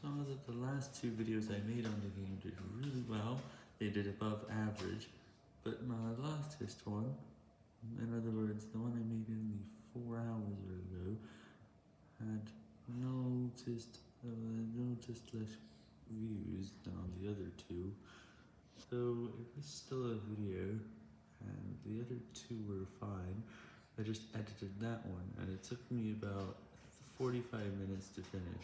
saw that the last two videos I made on the game did really well. They did above average, but my latest one, in other words, the one I made only four hours ago, had noticed uh, noticed less views than on the other two. So it was still a video, and the other two were fine. I just edited that one, and it took me about 45 minutes to finish.